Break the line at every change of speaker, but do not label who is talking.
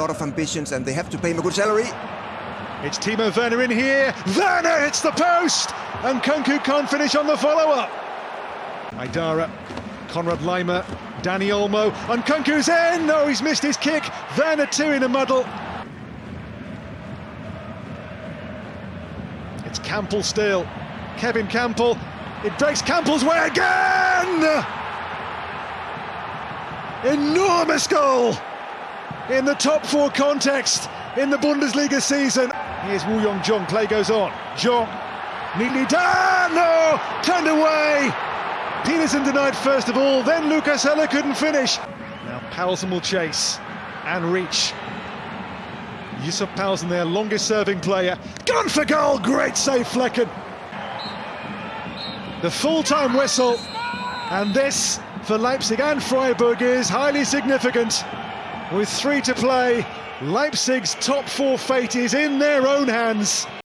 lot of ambitions and they have to pay him a good salary.
It's Timo Werner in here. Werner hits the post, and Nkunku can't finish on the follow-up. Haidara, Konrad Laimer, Dani Olmo, and Nkunku's in. No, he's missed his kick. Werner two in a muddle. It's Kampl still. Kevin Kampl. It breaks Kampl's way again. Enormous goal in the top four context in the Bundesliga season. Here's Woo-yeong Jeong, play goes on. Jeong, neatly done, no, turned away. Petersen denied first of all, then Lucas Höler couldn't finish. Now Poulsen will chase and reach. Yusuf Poulsen, their longest serving player. Gone for goal, great save Flekken. The full-time whistle, and this for Leipzig and Freiburg is highly significant. With three to play, Leipzig's top four fate is in their own hands.